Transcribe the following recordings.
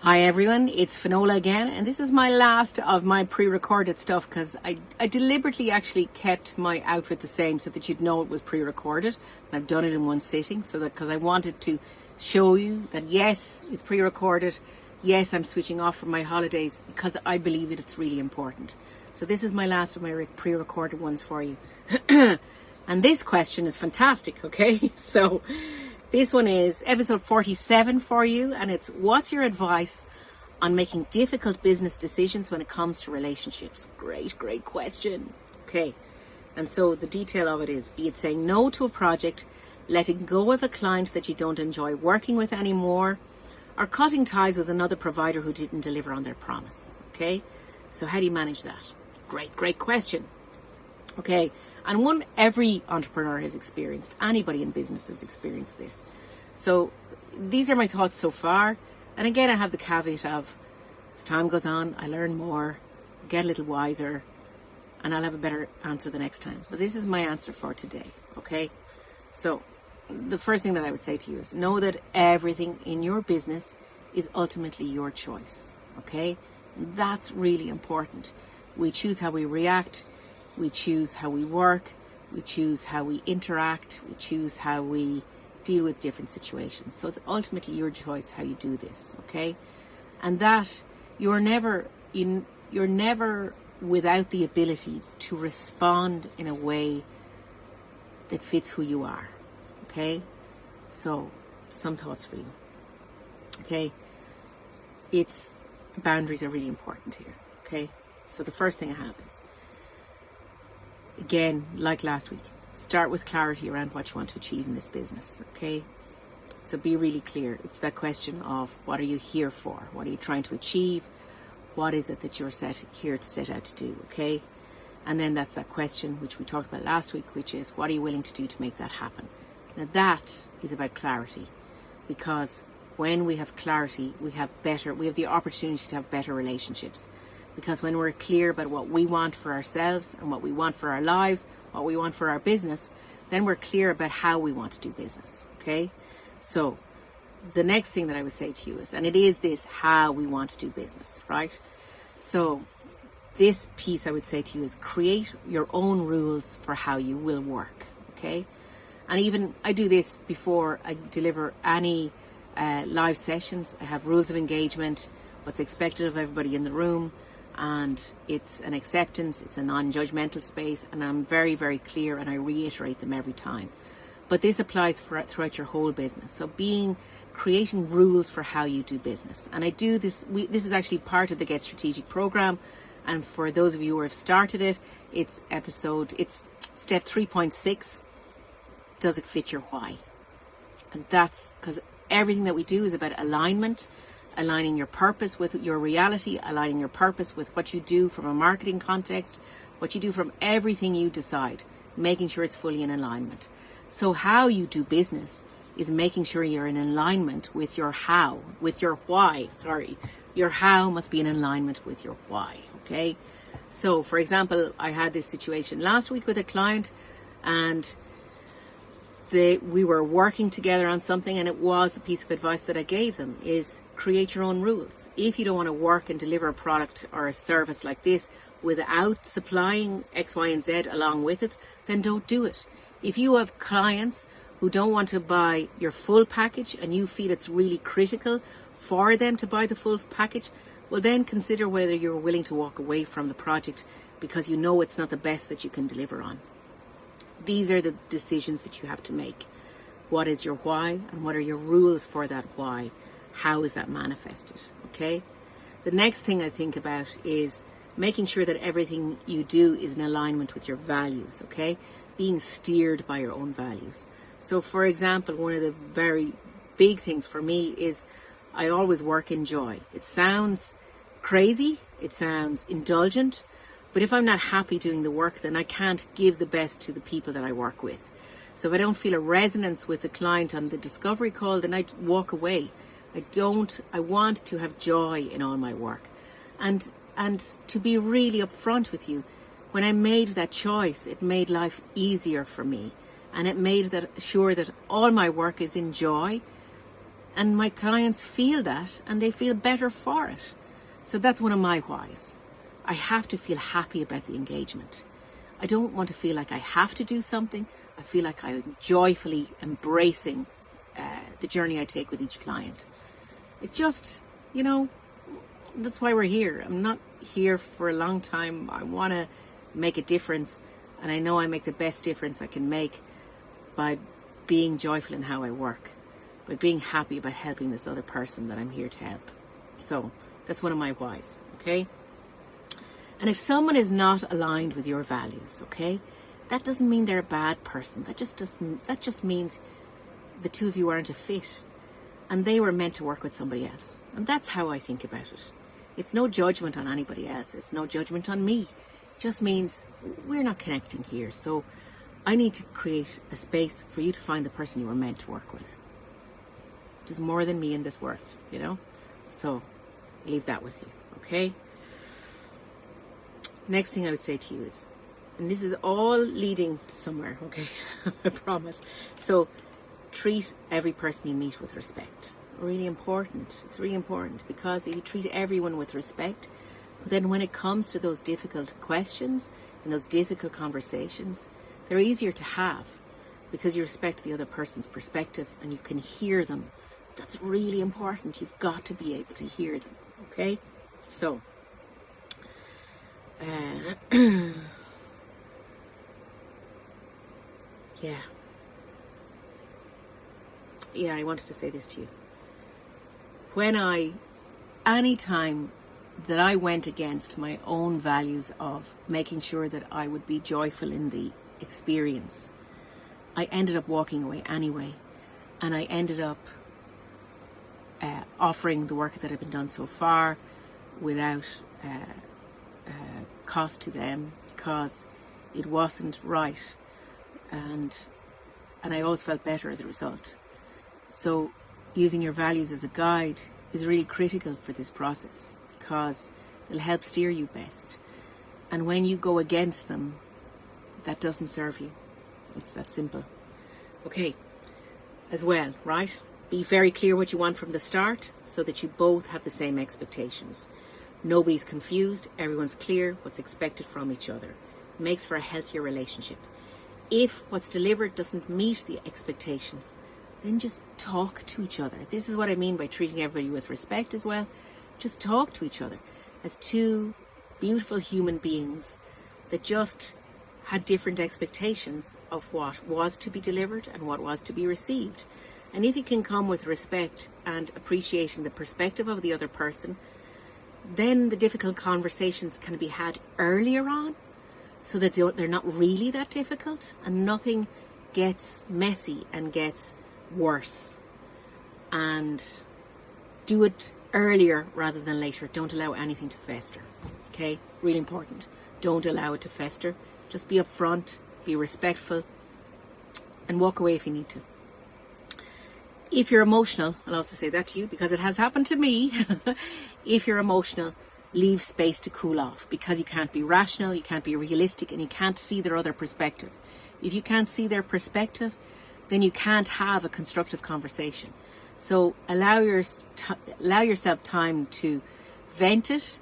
Hi everyone, it's Finola again, and this is my last of my pre-recorded stuff because I, I deliberately actually kept my outfit the same so that you'd know it was pre-recorded. I've done it in one sitting so that because I wanted to show you that yes, it's pre-recorded, yes, I'm switching off for my holidays because I believe that it's really important. So this is my last of my pre-recorded ones for you. and this question is fantastic, okay? So this one is episode 47 for you, and it's what's your advice on making difficult business decisions when it comes to relationships? Great, great question. Okay, and so the detail of it is be it saying no to a project, letting go of a client that you don't enjoy working with anymore, or cutting ties with another provider who didn't deliver on their promise. Okay, so how do you manage that? Great, great question. Okay, and one every entrepreneur has experienced, anybody in business has experienced this. So these are my thoughts so far. And again, I have the caveat of as time goes on, I learn more, get a little wiser, and I'll have a better answer the next time. But this is my answer for today, okay? So the first thing that I would say to you is know that everything in your business is ultimately your choice, okay? That's really important. We choose how we react we choose how we work, we choose how we interact, we choose how we deal with different situations. So it's ultimately your choice how you do this, okay? And that you're never in you're never without the ability to respond in a way that fits who you are. Okay? So some thoughts for you. Okay? It's boundaries are really important here. Okay? So the first thing I have is again, like last week, start with clarity around what you want to achieve in this business, okay? So be really clear. It's that question of what are you here for? What are you trying to achieve? What is it that you're set here to set out to do, okay? And then that's that question which we talked about last week, which is what are you willing to do to make that happen? Now that is about clarity because when we have clarity, we have better, we have the opportunity to have better relationships because when we're clear about what we want for ourselves and what we want for our lives, what we want for our business, then we're clear about how we want to do business. Okay. So the next thing that I would say to you is, and it is this how we want to do business, right? So this piece I would say to you is create your own rules for how you will work. Okay. And even I do this before I deliver any uh, live sessions. I have rules of engagement, what's expected of everybody in the room, and it's an acceptance, it's a non-judgmental space, and I'm very, very clear and I reiterate them every time. But this applies for, throughout your whole business. So being, creating rules for how you do business. And I do this, we, this is actually part of the Get Strategic program. And for those of you who have started it, it's episode, it's step 3.6. Does it fit your why? And that's because everything that we do is about alignment aligning your purpose with your reality, aligning your purpose with what you do from a marketing context, what you do from everything you decide, making sure it's fully in alignment. So how you do business is making sure you're in alignment with your how, with your why, sorry. Your how must be in alignment with your why, okay? So for example, I had this situation last week with a client and they, we were working together on something and it was the piece of advice that I gave them is create your own rules. If you don't want to work and deliver a product or a service like this without supplying X, Y, and Z along with it, then don't do it. If you have clients who don't want to buy your full package and you feel it's really critical for them to buy the full package, well then consider whether you're willing to walk away from the project because you know it's not the best that you can deliver on. These are the decisions that you have to make. What is your why and what are your rules for that why? how is that manifested? Okay. The next thing I think about is making sure that everything you do is in alignment with your values. Okay. Being steered by your own values. So, for example, one of the very big things for me is I always work in joy. It sounds crazy, it sounds indulgent, but if I'm not happy doing the work, then I can't give the best to the people that I work with. So if I don't feel a resonance with the client on the discovery call, then I walk away. I don't, I want to have joy in all my work. And, and to be really upfront with you, when I made that choice, it made life easier for me. And it made that sure that all my work is in joy And my clients feel that and they feel better for it. So that's one of my whys. I have to feel happy about the engagement. I don't want to feel like I have to do something. I feel like I'm joyfully embracing uh, the journey I take with each client. It just, you know, that's why we're here. I'm not here for a long time. I want to make a difference, and I know I make the best difference I can make by being joyful in how I work, by being happy about helping this other person that I'm here to help. So that's one of my whys, okay? And if someone is not aligned with your values, okay, that doesn't mean they're a bad person. That just doesn't that just means the two of you aren't a fit and they were meant to work with somebody else. And that's how I think about it. It's no judgment on anybody else. It's no judgment on me. It just means we're not connecting here. So I need to create a space for you to find the person you were meant to work with. There's more than me in this world, you know? So leave that with you, okay? Next thing I would say to you is, and this is all leading to somewhere, okay? I promise. So treat every person you meet with respect. Really important. It's really important because if you treat everyone with respect, then when it comes to those difficult questions and those difficult conversations, they're easier to have because you respect the other person's perspective and you can hear them. That's really important. You've got to be able to hear them. Okay? So, uh, yeah yeah, I wanted to say this to you. When I, any time that I went against my own values of making sure that I would be joyful in the experience, I ended up walking away anyway. And I ended up uh, offering the work that had been done so far without uh, uh, cost to them because it wasn't right. And, and I always felt better as a result. So using your values as a guide is really critical for this process because it'll help steer you best. And when you go against them, that doesn't serve you. It's that simple. Okay, as well, right? Be very clear what you want from the start so that you both have the same expectations. Nobody's confused, everyone's clear what's expected from each other. makes for a healthier relationship. If what's delivered doesn't meet the expectations, then just talk to each other. This is what I mean by treating everybody with respect as well. Just talk to each other as two beautiful human beings that just had different expectations of what was to be delivered and what was to be received. And if you can come with respect and appreciating the perspective of the other person, then the difficult conversations can be had earlier on so that they're not really that difficult and nothing gets messy and gets worse and do it earlier rather than later. Don't allow anything to fester. Okay, really important. Don't allow it to fester. Just be upfront, be respectful, and walk away if you need to. If you're emotional, I'll also say that to you because it has happened to me. if you're emotional, leave space to cool off because you can't be rational, you can't be realistic, and you can't see their other perspective. If you can't see their perspective, then you can't have a constructive conversation. So allow your allow yourself time to vent it,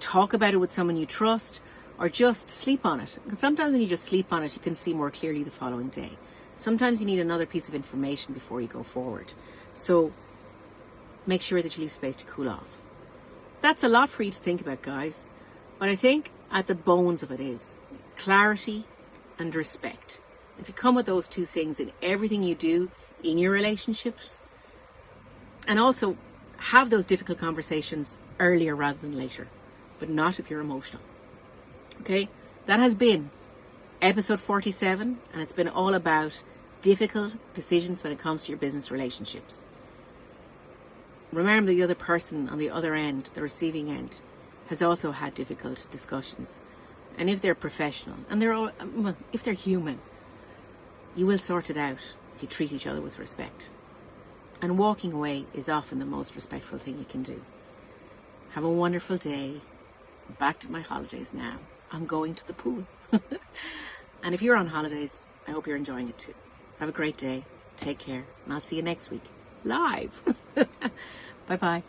talk about it with someone you trust, or just sleep on it. Because sometimes when you just sleep on it, you can see more clearly the following day. Sometimes you need another piece of information before you go forward. So make sure that you leave space to cool off. That's a lot for you to think about, guys. But I think at the bones of it is clarity and respect. If you come with those two things in everything you do in your relationships, and also have those difficult conversations earlier rather than later, but not if you're emotional. Okay, that has been episode 47, and it's been all about difficult decisions when it comes to your business relationships. Remember, the other person on the other end, the receiving end, has also had difficult discussions. And if they're professional, and they're all, well, if they're human, you will sort it out if you treat each other with respect. And walking away is often the most respectful thing you can do. Have a wonderful day. back to my holidays now. I'm going to the pool. and if you're on holidays, I hope you're enjoying it too. Have a great day. Take care. And I'll see you next week. live. bye bye.